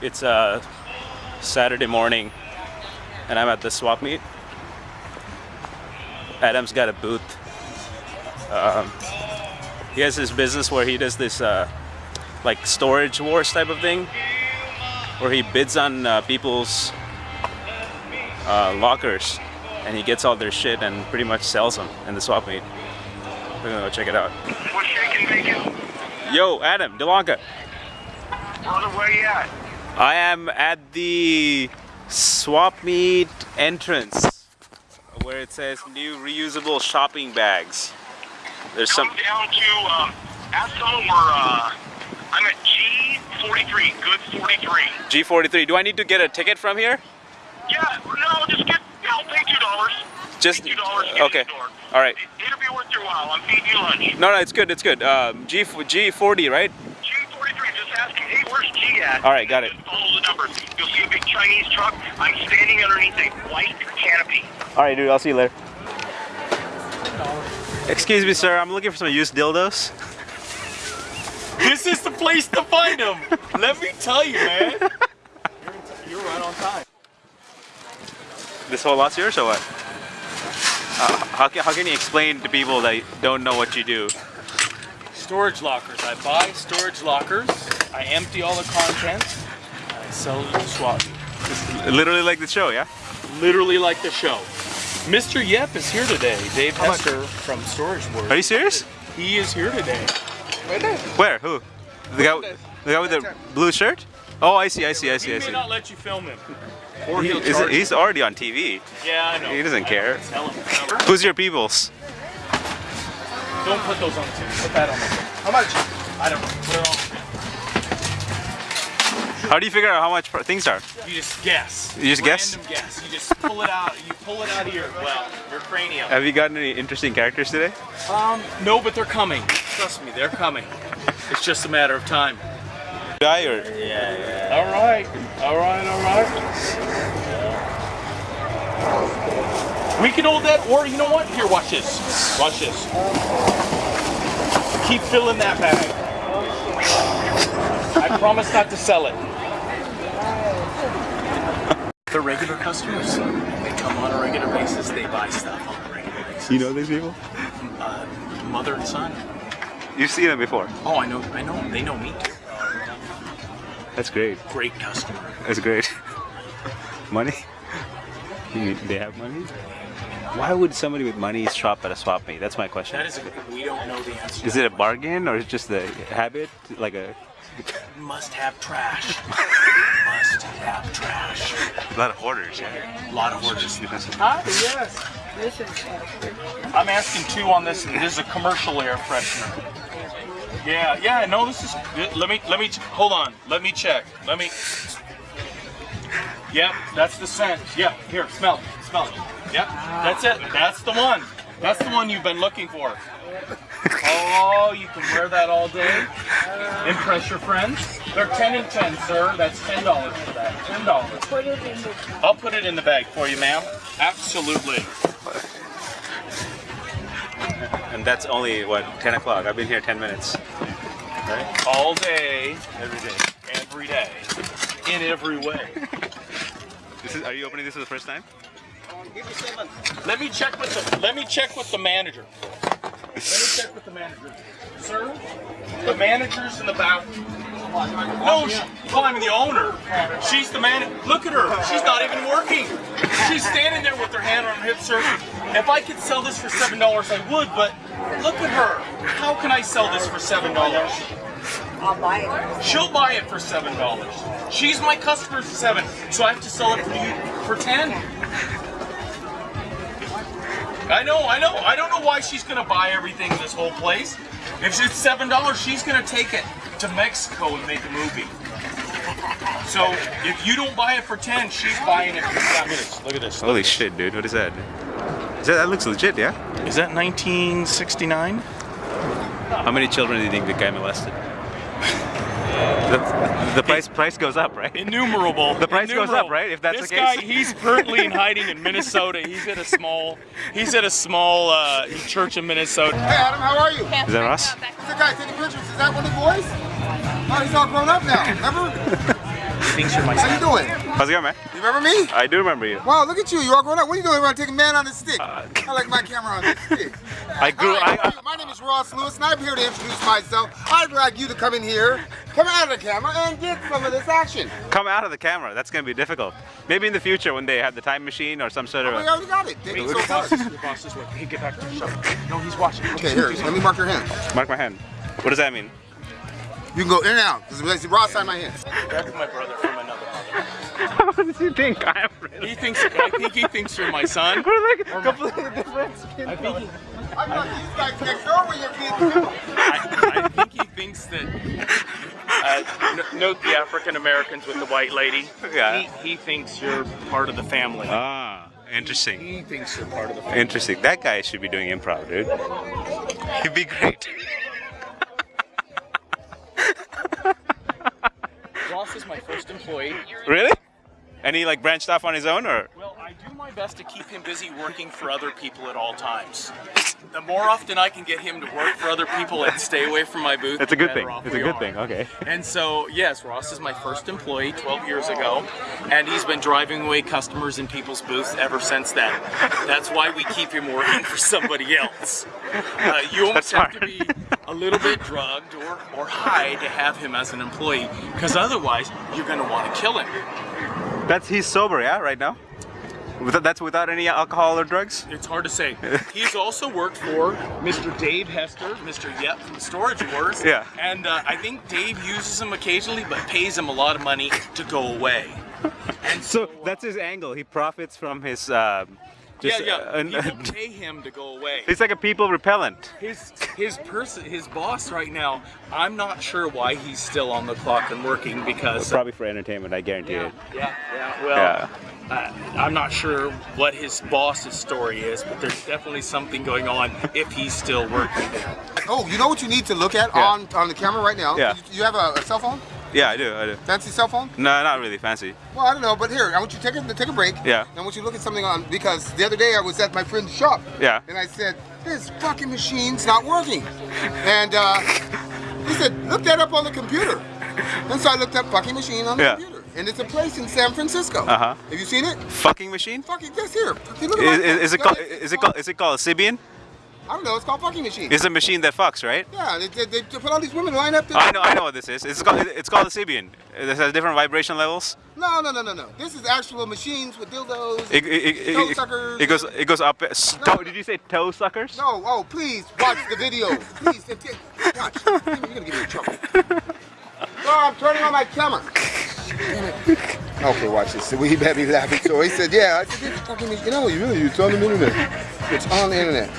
it's a Saturday morning and I'm at the swap meet. Adam's got a booth. Um, he has his business where he does this uh, like storage wars type of thing where he bids on uh, people's uh, lockers and he gets all their shit and pretty much sells them in the swap meet. We're gonna go check it out. Yo, Adam, Delanca. Brother, where you at? I am at the swap meet entrance where it says new reusable shopping bags. There's some Come down to, um, ask someone where, uh, I'm at G43, good 43. G43. Do I need to get a ticket from here? Yeah, no, just get, yeah, I'll pay $2. Just $2 to get okay. in the door. All right. It, it'll be worth your while. I'm feeding you lunch. No, no, it's good. It's good. Um, G G40, right? G43, just asking, hey, where's G at? All right, got it. Just follow the numbers. You'll see a big Chinese truck. I'm standing underneath a white canopy. All right, dude. I'll see you later. Excuse me, sir. I'm looking for some used dildos. This is the place to find them. Let me tell you, man. You're, you're right on time. This whole lot's yours or what? Uh, how, can, how can you explain to people that don't know what you do? Storage lockers. I buy storage lockers. I empty all the contents. And I sell it to swap meet. Literally like the show, yeah? Literally like the show. Mr. Yep is here today. Dave Hester from Storage Wars. Are you serious? He is here today. Where? Who? The guy, the guy with the blue shirt? Oh, I see, I see, I see, He I may see. not let you film him. Or He- he'll is- charge he's already on TV. Yeah, I know. He doesn't care. Tell him. Who's your peoples? Don't put those on the table. Put that on the table. How much? I don't know. Put it on. How do you figure out how much things are? You just guess. You just guess? Random guess. You just pull it out. You pull it out of your well, your cranium. Have you gotten any interesting characters today? Um, no, but they're coming. Trust me, they're coming. It's just a matter of time. Guy or All right. All right. All right. We can hold that, or you know what? Here, watch this. Watch this. Keep filling that bag. I promise not to sell it. They're regular customers. They come on a regular basis. They buy stuff on a regular basis. you know these people? Uh, mother and son. You've seen them before. Oh, I know. I know. They know me too. That's great. Great customer. That's great. money? They have money? Why would somebody with money shop at a swap meet? That's my question. That is a. We don't know the answer. Is it a bargain or is it just the habit? Like a, Must have trash. Must have trash. a lot of hoarders, yeah. A lot of orders. Hi, ah, yes. This is I'm asking two on this. This is a commercial air freshener. Yeah, yeah. No, this is. Let me. Let me. Hold on. Let me check. Let me. Yep, that's the scent. Yeah, here, smell it. Smell it. Yep, that's it. That's the one. That's the one you've been looking for. Oh, you can wear that all day. Impress your friends. They're 10 and 10, sir. That's $10 for that. $10. put it in the I'll put it in the bag for you, ma'am. Absolutely. And that's only, what, 10 o'clock? I've been here 10 minutes. Right? All day, Every day. every day, in every way. This is, are you opening this for the first time? Let me check with the let me check with the manager. Let me check with the manager. Sir, the manager's in the bathroom. No, she, well, I'm the owner. She's the man. Look at her. She's not even working. She's standing there with her hand on her hip, sir. If I could sell this for seven dollars, I would. But look at her. How can I sell this for seven dollars? I'll buy it. She'll buy it for seven dollars. She's my customer for seven, so I have to sell it for you for ten. I know, I know. I don't know why she's gonna buy everything in this whole place. If it's seven dollars, she's gonna take it to Mexico and make a movie. So if you don't buy it for ten, she's buying it for seven. Look at this. Holy shit, dude. What is that? Is that, that looks legit, yeah? Is that 1969? How many children do you think the guy molested? The, the price price goes up, right? Innumerable. The price goes up, right? If that's this the case. guy, he's currently in hiding in Minnesota. He's at a small, he's at a small uh, church in Minnesota. Hey Adam, how are you? Is that Ross? Who's the guy taking pictures? Is that one of the boys? Oh, he's all grown up now. Remember? thinks you're How you doing? How's it going, man? You remember me? I do remember you. Wow, look at you. You're all grown up. What are you doing? We're taking man on the stick. Uh, I like my camera on the stick. I grew. Hi, how I, my name is Ross Lewis, and I'm here to introduce myself. I'd like you to come in here, come out of the camera, and get some of this action. come out of the camera. That's gonna be difficult. Maybe in the future when they have the time machine or some sort of. We A, already got it. They so your boss, fast. your boss is working. Hey, get back to the show. No, he's watching. Okay, here. Let me mark your hand. mark my hand. What does that mean? You can go in and out. Because Ross signed my hand. That's my brother from another mother. what does he think? I am. really? He thinks. I think he thinks you're my son. We're like completely different. skin I think. He, I thought these guys next door were your kids. I, I think he thinks that. Uh, note the African Americans with the white lady. Yeah. He, he thinks you're part of the family. Ah, interesting. He thinks you're part of the family. Interesting. That guy should be doing improv, dude. He'd be great. Ross is my first employee. really? And he like branched off on his own, or? Well, I do my best to keep him busy working for other people at all times. The more often I can get him to work for other people and stay away from my booth, That's a good thing. It's a good are. thing. Okay. And so, yes, Ross is my first employee 12 years ago, and he's been driving away customers in people's booths ever since then. That's why we keep him working for somebody else. Uh, you almost That's have to be a little bit drugged or, or high to have him as an employee, because otherwise you're going to want to kill him. That's he's sober, yeah, right now. That's without any alcohol or drugs. It's hard to say. He's also worked for Mr. Dave Hester, Mr. Yep from Storage Wars. Yeah. And uh, I think Dave uses him occasionally, but pays him a lot of money to go away. And So that's his angle. He profits from his. Um, just, yeah, uh, yeah. an- People pay him to go away. He's like a people repellent. His his person, his boss right now. I'm not sure why he's still on the clock and working because. Probably for entertainment, I guarantee yeah, it. yeah, yeah. Well, Yeah. uh, I'm not sure what his boss's story is, but there's definitely something going on if he's still working. Oh, you know what you need to look at Yeah. on, on the camera right now? Yeah. You, you have a, a cell phone? Yeah, I do. I do. Fancy cell phone? No, not really fancy. Well, I don't know, but here, I want you to take a, take a break. Yeah. And I want you to look at something on, because the other day I was at my friend's shop. Yeah. And I said, this fucking machine's not working. And uh, he said, look that up on the computer. And so I looked up fucking machine on the Yeah. computer. And it's a place in San Francisco. Uh-huh. Have you seen it? Fucking machine? Fucking, just here. Fucking look Is, at is, is it called? Is it called? Is it called Sybian? I don't know, it's called fucking machine. It's a machine that fucks, right? yeah, they, they, they put all these women lined up. I know. I know what this is. It's called. It's called a Sybian. It has different vibration levels. No, no, no, no, no. This is actual machines with dildos. It, it, it, Toe it, suckers. it goes. It goes up. Toe, did you say toe suckers? No, oh, please watch the video. Please, watch. You're gonna get me in trouble. Oh, I'm turning on my camera. It. Okay, watch this. So we better be laughing. So he said, "Yeah." I said, fucking, you know, you really, it's on the internet. It's on the internet.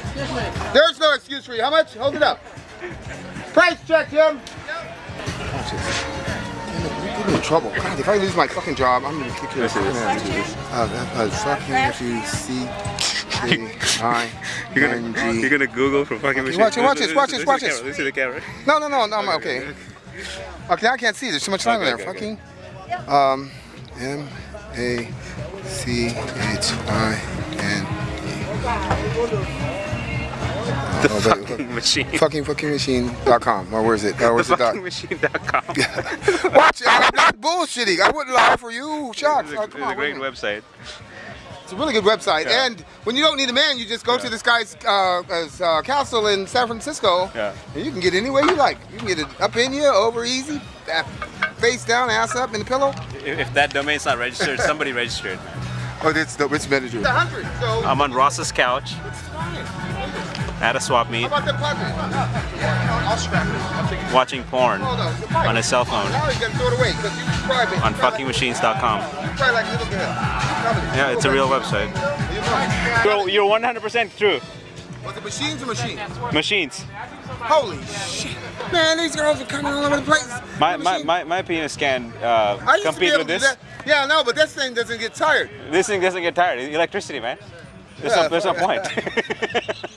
There's no excuse for you. How much? Hold it up. Price check, Jim. Watch this. Damn it, you put me in trouble. God, if I lose my fucking job, I'm gonna kick your ass. I'm gonna have to do this. Uh, fucking if you see. I You're gonna, you're gonna Google for fucking machine. watch it, watch this, watch this, watch this. Let me see the camera. No, no, no, no, I'm okay. Okay, I can't see. There's too much time Okay, in there. okay, Fucking. Um, M A C H I N E. The Oh, wait, fucking machine. Fucking fucking machine.com. Or where's it? Uh, The where's the dot? fucking machine.com. Watch it. I'm not bullshitting. I wouldn't lie for you. Shucks. It's Oh, a, come it's on, great a minute. website. It's a really good website. Yeah. And when you don't need a man, you just go to this guy's uh, uh, castle in San Francisco. Yeah. And you can get any way you like. You can get it up in you, over easy, face down, ass up in the pillow. If, if that domain's not registered, somebody registered. Oh, that's the rich manager. The hundred. So I'm on Ross's couch it's fine. at a swap meet How about the pleasant? I'll scrap it. I'll take it. watching porn on. it's fine. on his cell phone Now you gotta throw it away because you describe on like- fuckingmachines.com. You cry like little girl. Yeah, it's a real website. You're You're, you're 100% true. Was it machines or machines? Machines. Holy shit. Man, these girls are coming all over the place. My, my, my, my penis can uh, I used to be compete with this. Yeah, no, but this thing doesn't get tired. This thing doesn't get tired. Electricity, man. There's, Yeah, no, there's no point.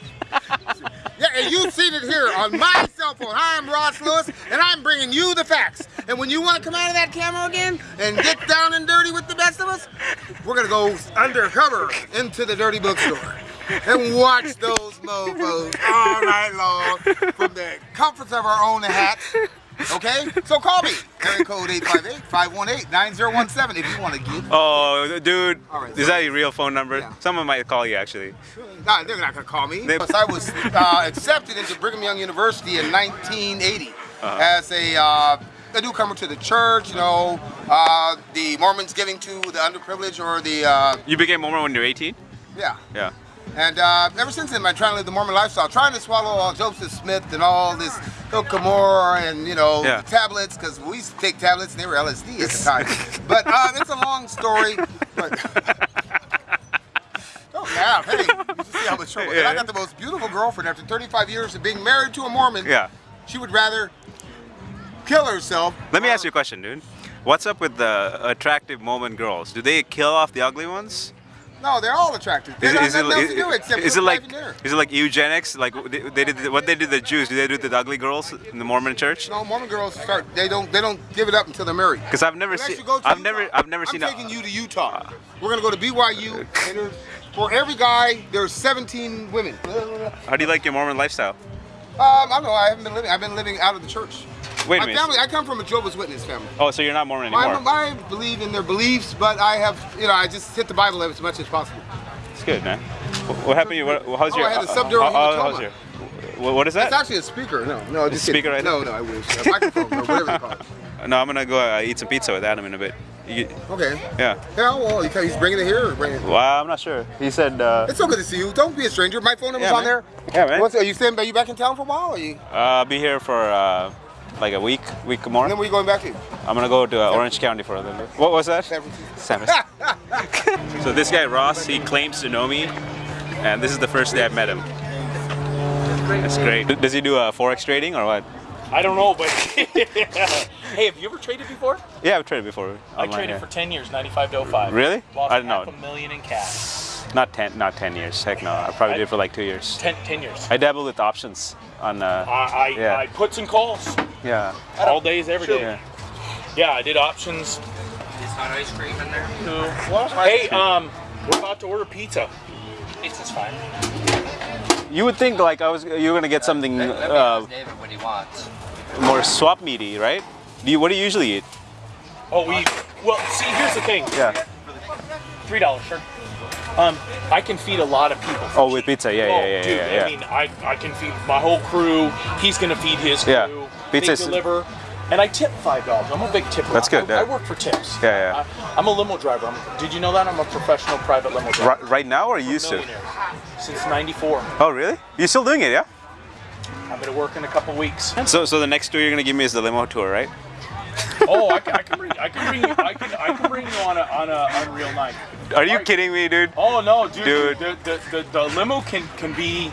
Yeah, and you've seen it here on my cell phone. I'm Ross Lewis, and I'm bringing you the facts. And when you want to come out of that camera again and get down and dirty with the best of us, we're gonna go undercover into the dirty bookstore and watch those mofos all night long from the comforts of our own hats Okay? So call me. Area code 858-518-9017 if you want to get. Oh, dude, right, is that your real phone number? Yeah. Someone might call you actually. Nah, they're not gonna call me. They- Because I was uh, accepted into Brigham Young University in 1980 Uh-huh. as a, uh, a newcomer to the church. You know, uh, the Mormons giving to the underprivileged or the uh, You became Mormon when you were 18? yeah. Yeah. And uh, ever since then, I'm trying to live the Mormon lifestyle, trying to swallow all Joseph Smith and all this Hill Cumorah and you know Yeah. tablets because we used to take tablets and they were LSD at the time. but uh, it's a long story. But don't laugh. Hey, you see how much trouble. And I got the most beautiful girlfriend after 35 years of being married to a Mormon. Yeah. She would rather kill herself. Let me ask you a question, dude. What's up with the attractive Mormon girls? Do they kill off the ugly ones? No, they're all attractive. They Is, don't is have it, nothing is, to do except is it like in it like eugenics? Like they, they did what they did to the Jews? Do they do the ugly girls in the Mormon church? No, Mormon girls start. They don't. They don't give it up until they're married. Because I've never seen. you go to I've Utah. never. I've never I'm seen. taking a, you to Utah. We're gonna go to BYU. And for every guy, there's 17 women. How do you like your Mormon lifestyle? Um, I don't know. I haven't been living. I've been living out of the church. Wait a My minute. family. I come from a Jehovah's Witness family. Oh, so you're not Mormon I, anymore? I believe in their beliefs, but I have, you know, I just hit the Bible as much as possible. It's good, man. What, happened? to you? What, how's Oh, your? I had a subdural how- how- how's your? What, is that? It's actually a speaker. No, no, just speaker kidding. right No, no, I wish. A microphone or whatever they call it. No, I'm gonna go uh, eat some pizza with Adam in a bit. You, Okay. yeah. Yeah, well, you- he's bringing it here or bringing it. Well, I'm not sure. He said. Uh, It's so good to see you. Don't be a stranger. My phone number's Yeah, on there. yeah, man. What's, are you staying? Are you back in town for a while? Or are you? Uh, I'll be here for uh, like a week, week more. And then we're going back to? I'm gonna go to uh, Orange County for a little bit. What was that? San Francisco. San Francisco. so this guy Ross, he claims to know me, and this is the first day I've met him. That's great. Does he do uh, forex trading or what? I don't know, but hey, have you ever traded before? Yeah, I've traded before. I traded yeah. for 10 years, 95 to 05. Really? Lost I didn't half know. a million in cash. Not ten, not ten years. Heck no. I probably I- did it for like two years. 10, 10 years. I dabbled with options on. Uh, I, I, Yeah. I puts and calls yeah. all days, every day. Yeah. Yeah, I did options. It's not ice cream in there. No. What? Hey, um, we're about to order pizza. Pizza's fine. You would think like I was you were gonna get something Let, let me uh, ask David what he wants. more swap meaty, right? Do you, what do you usually eat? Oh, we. Well, see, here's the thing. Yeah. Three dollars, sure. Um, I can feed a lot of people. for Oh, with pizza. Yeah, oh, yeah, yeah, dude, yeah, yeah. I mean, I, I can feed my whole crew. He's gonna feed his crew. Yeah. They Pizza's- deliver, and I tip five dollars. I'm a big tipper. That's good, I, I work for tips. Yeah, yeah. I, am a limo driver. I'm, did you know that? I'm a professional private limo driver. Right, right now or you used to? Since '94. Oh, really? You're still doing it, yeah? I'm gonna work in a couple weeks. So, so the next tour you're gonna give me is the limo tour, right? Oh, I, can- I can bring, I can bring you, I can, I can bring you on a, on a unreal night. Are you Right. kidding me, dude? Oh no, dude! Dude. The, the, the, the limo can can be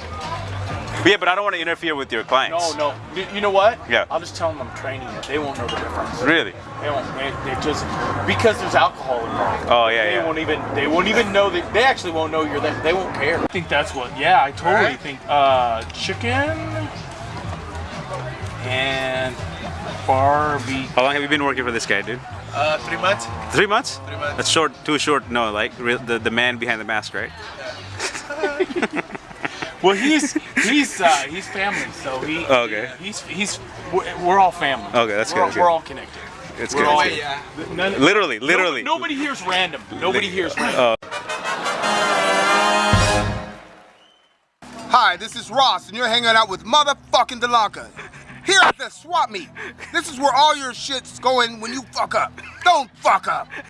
Yeah, but I don't want to interfere with your clients. No, no. You- You know what? Yeah. I'll just tell them I'm training you. They won't know the difference. Really? They won't. They, they just because there's alcohol involved. Oh, yeah, They yeah. won't even. They won't even know that. They actually won't know you're there. They won't care. I think that's what. Yeah, I totally Alright. think. Uh, chicken and barbie. How long have you been working for this guy, dude? Uh, three months. Three months? Three months. That's short, too short. No, like re- the the man behind the mask, right? Yeah. Well, he's he's uh, he's family, so he. Oh, Okay. He's he's we're, we're all family. Okay, that's we're, good, that's We're good. all connected. It's We're good. all- it's good. yeah. None- Literally, literally. No- nobody here's random. Nobody here's random. Oh. Hi, this is Ross, and you're hanging out with motherfucking Delanca. Here at the swap meet. This is where all your shit's going when you fuck up. Don't fuck up.